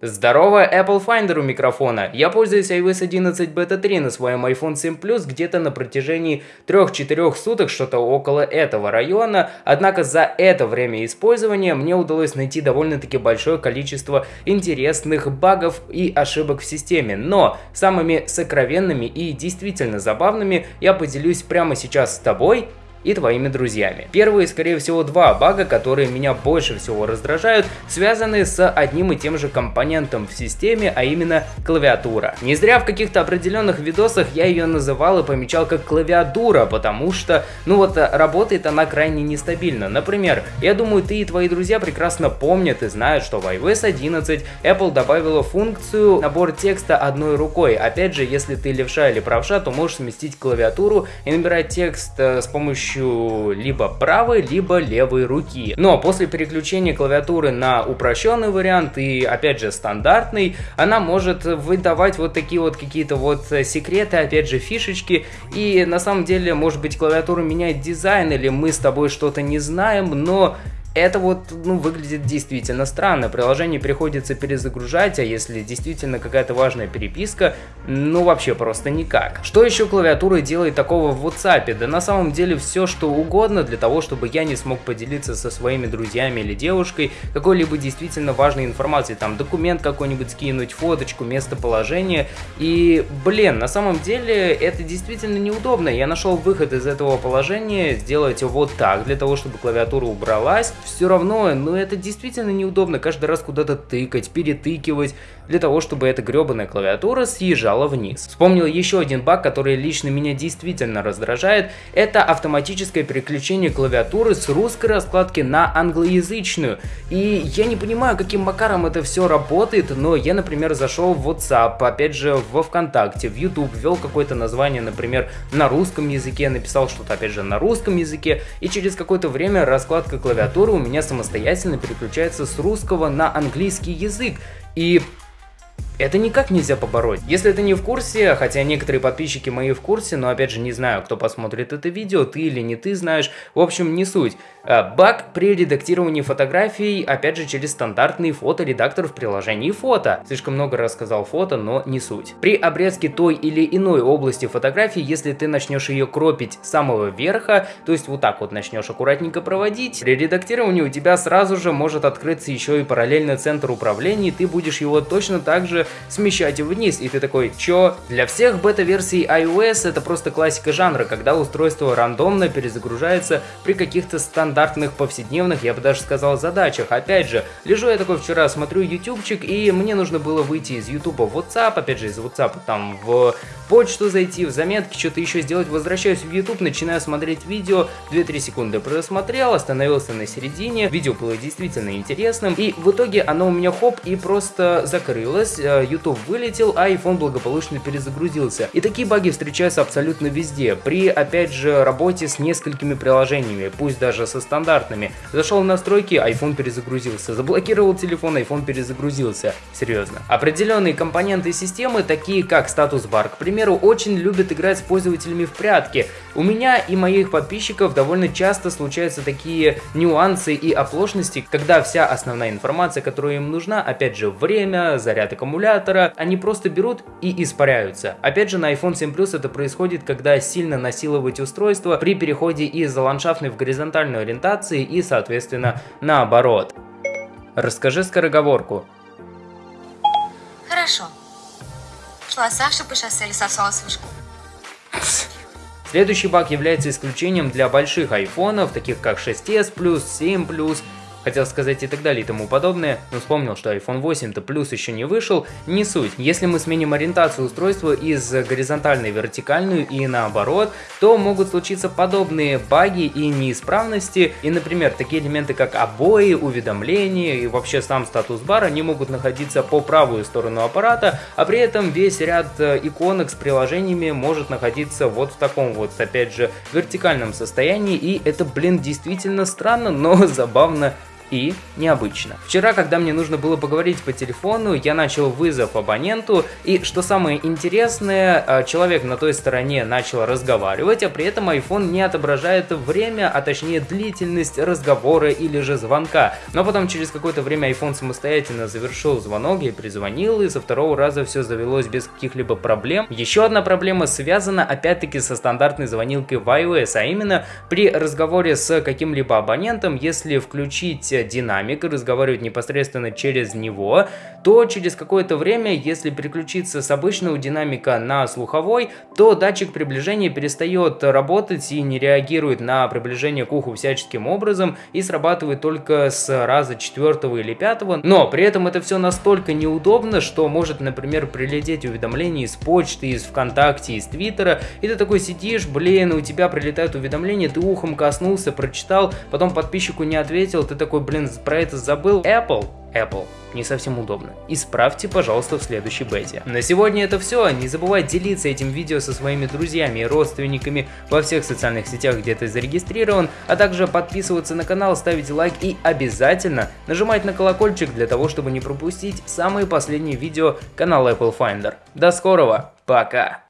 Здорово, Apple Finder у микрофона. Я пользуюсь iOS 11 Beta 3 на своем iPhone 7 Plus где-то на протяжении 3-4 суток, что-то около этого района. Однако за это время использования мне удалось найти довольно-таки большое количество интересных багов и ошибок в системе. Но самыми сокровенными и действительно забавными я поделюсь прямо сейчас с тобой и твоими друзьями. Первые, скорее всего, два бага, которые меня больше всего раздражают, связаны с одним и тем же компонентом в системе, а именно клавиатура. Не зря в каких-то определенных видосах я ее называл и помечал как клавиатура, потому что, ну вот, работает она крайне нестабильно. Например, я думаю, ты и твои друзья прекрасно помнят и знают, что в iOS 11 Apple добавила функцию набор текста одной рукой. Опять же, если ты левша или правша, то можешь сместить клавиатуру и набирать текст э, с помощью помощью либо правой, либо левой руки. Но после переключения клавиатуры на упрощенный вариант и опять же стандартный, она может выдавать вот такие вот какие-то вот секреты, опять же фишечки. И на самом деле, может быть, клавиатура меняет дизайн или мы с тобой что-то не знаем, но это вот, ну, выглядит действительно странно. Приложение приходится перезагружать, а если действительно какая-то важная переписка, ну, вообще просто никак. Что еще клавиатура делает такого в WhatsApp? Да на самом деле все, что угодно для того, чтобы я не смог поделиться со своими друзьями или девушкой какой-либо действительно важной информацией. Там документ какой-нибудь скинуть, фоточку, местоположение. И, блин, на самом деле это действительно неудобно. Я нашел выход из этого положения, сделать вот так, для того, чтобы клавиатура убралась все равно, ну это действительно неудобно каждый раз куда-то тыкать, перетыкивать, для того, чтобы эта гребаная клавиатура съезжала вниз. Вспомнил еще один баг, который лично меня действительно раздражает, это автоматическое переключение клавиатуры с русской раскладки на англоязычную. И я не понимаю, каким макаром это все работает, но я, например, зашел в WhatsApp, опять же, во ВКонтакте, в YouTube, ввел какое-то название, например, на русском языке, написал что-то, опять же, на русском языке, и через какое-то время раскладка клавиатуры у меня самостоятельно переключается с русского на английский язык. И это никак нельзя побороть. Если ты не в курсе, хотя некоторые подписчики мои в курсе, но опять же не знаю, кто посмотрит это видео, ты или не ты знаешь, в общем не суть. А, баг при редактировании фотографий, опять же через стандартный фоторедактор в приложении фото. Слишком много рассказал фото, но не суть. При обрезке той или иной области фотографии, если ты начнешь ее кропить с самого верха, то есть вот так вот начнешь аккуратненько проводить, при редактировании у тебя сразу же может открыться еще и параллельно центр управления, и ты будешь его точно так же смещать вниз, и ты такой, чё? Для всех бета-версий iOS это просто классика жанра, когда устройство рандомно перезагружается при каких-то стандартных повседневных, я бы даже сказал, задачах. Опять же, лежу я такой вчера, смотрю ютубчик, и мне нужно было выйти из ютуба в WhatsApp, опять же из WhatsApp там в почту зайти, в заметки, что-то еще сделать, возвращаюсь в YouTube, начинаю смотреть видео, 2-3 секунды просмотрел, остановился на середине, видео было действительно интересным, и в итоге оно у меня хоп и просто закрылось, э, YouTube вылетел, а iPhone благополучно перезагрузился. И такие баги встречаются абсолютно везде, при, опять же, работе с несколькими приложениями, пусть даже со стандартными. Зашел в настройки, iPhone перезагрузился, заблокировал телефон, iPhone перезагрузился. Серьезно. Определенные компоненты системы, такие как статус-бар, к примеру, очень любят играть с пользователями в прятки. У меня и моих подписчиков довольно часто случаются такие нюансы и оплошности, когда вся основная информация, которая им нужна, опять же, время, заряд аккумулятора, аккумулятора, они просто берут и испаряются. Опять же, на iPhone 7 Plus это происходит, когда сильно насиловать устройство при переходе из ландшафтной в горизонтальную ориентации и, соответственно, наоборот. Расскажи скороговорку. Хорошо. Шла Саша по шоссе или сосала вышку. Следующий баг является исключением для больших айфонов, таких как 6s 7 хотел сказать и так далее и тому подобное, но вспомнил, что iPhone 8-то плюс еще не вышел, не суть. Если мы сменим ориентацию устройства из горизонтальной в вертикальную и наоборот, то могут случиться подобные баги и неисправности, и, например, такие элементы, как обои, уведомления и вообще сам статус бара, они могут находиться по правую сторону аппарата, а при этом весь ряд э, иконок с приложениями может находиться вот в таком вот, опять же, вертикальном состоянии, и это, блин, действительно странно, но забавно и необычно. Вчера, когда мне нужно было поговорить по телефону, я начал вызов абоненту, и что самое интересное, а, человек на той стороне начал разговаривать, а при этом iPhone не отображает время, а точнее длительность разговора или же звонка. Но потом через какое-то время iPhone самостоятельно завершил звонок, я перезвонил, и со второго раза все завелось без каких-либо проблем. Еще одна проблема связана опять-таки со стандартной звонилкой в iOS, а именно при разговоре с каким-либо абонентом, если включить динамик и разговаривать непосредственно через него, то через какое-то время, если переключиться с обычного динамика на слуховой, то датчик приближения перестает работать и не реагирует на приближение к уху всяческим образом и срабатывает только с раза четвертого или пятого. Но при этом это все настолько неудобно, что может, например, прилететь уведомление из почты, из ВКонтакте, из Твиттера, и ты такой сидишь, блин, у тебя прилетают уведомления, ты ухом коснулся, прочитал, потом подписчику не ответил, ты такой, блин, про это забыл. Apple Apple. Не совсем удобно. Исправьте, пожалуйста, в следующей бете. На сегодня это все. Не забывай делиться этим видео со своими друзьями и родственниками во всех социальных сетях, где ты зарегистрирован, а также подписываться на канал, ставить лайк и обязательно нажимать на колокольчик для того, чтобы не пропустить самые последние видео канала Apple Finder. До скорого, пока!